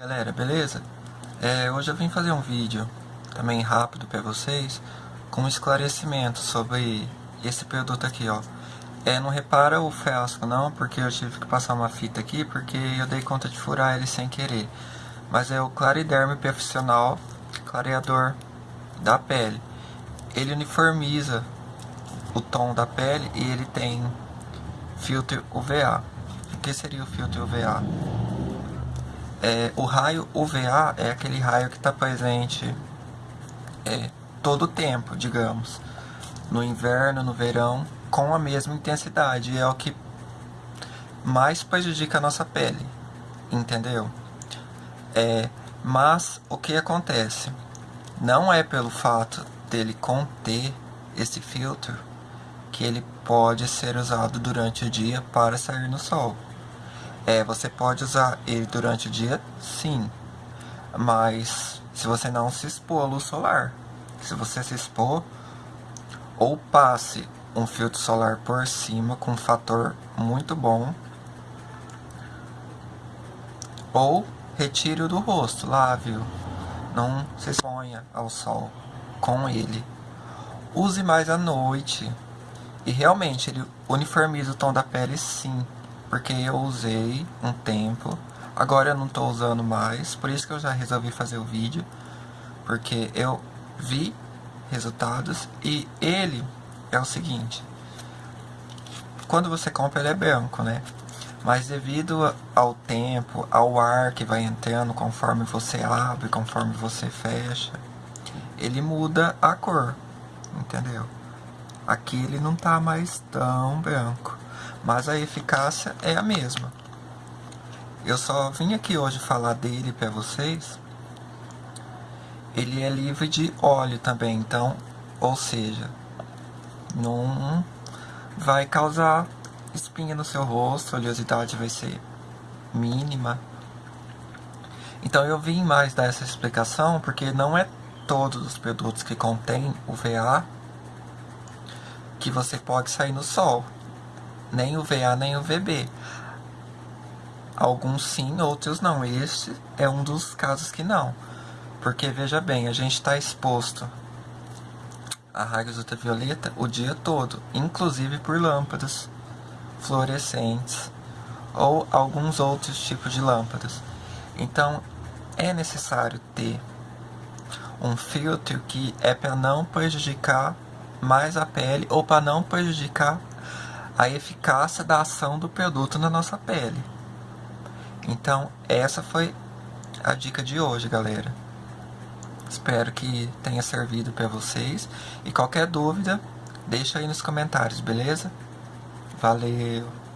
Galera, beleza? É, hoje eu vim fazer um vídeo também rápido para vocês com um esclarecimento sobre esse produto aqui, ó. É, não repara o frasco não, porque eu tive que passar uma fita aqui porque eu dei conta de furar ele sem querer. Mas é o Clariderme Profissional Clareador da pele. Ele uniformiza o tom da pele e ele tem filtro UVA. O que seria o filtro UVA? É, o raio UVA é aquele raio que está presente é, todo o tempo, digamos. No inverno, no verão, com a mesma intensidade. É o que mais prejudica a nossa pele, entendeu? É, mas o que acontece? Não é pelo fato dele conter esse filtro que ele pode ser usado durante o dia para sair no sol. É, você pode usar ele durante o dia, sim. Mas se você não se expor à luz solar. Se você se expor, ou passe um filtro solar por cima com um fator muito bom. Ou retire-o do rosto, lave-o. Não se exponha ao sol com ele. Use mais à noite. E realmente ele uniformiza o tom da pele sim porque eu usei um tempo, agora eu não estou usando mais, por isso que eu já resolvi fazer o vídeo, porque eu vi resultados e ele é o seguinte, quando você compra ele é branco, né? Mas devido ao tempo, ao ar que vai entrando conforme você abre, conforme você fecha, ele muda a cor, entendeu? Aqui ele não tá mais tão branco mas a eficácia é a mesma. Eu só vim aqui hoje falar dele para vocês. Ele é livre de óleo também, então, ou seja, não vai causar espinha no seu rosto, a oleosidade vai ser mínima. Então eu vim mais dar essa explicação porque não é todos os produtos que contêm UVA que você pode sair no sol nem o VA nem o VB. Alguns sim, outros não. Este é um dos casos que não. Porque, veja bem, a gente está exposto a raios ultravioleta o dia todo, inclusive por lâmpadas fluorescentes ou alguns outros tipos de lâmpadas. Então, é necessário ter um filtro que é para não prejudicar mais a pele ou para não prejudicar a eficácia da ação do produto na nossa pele. Então, essa foi a dica de hoje, galera. Espero que tenha servido para vocês. E qualquer dúvida, deixa aí nos comentários, beleza? Valeu!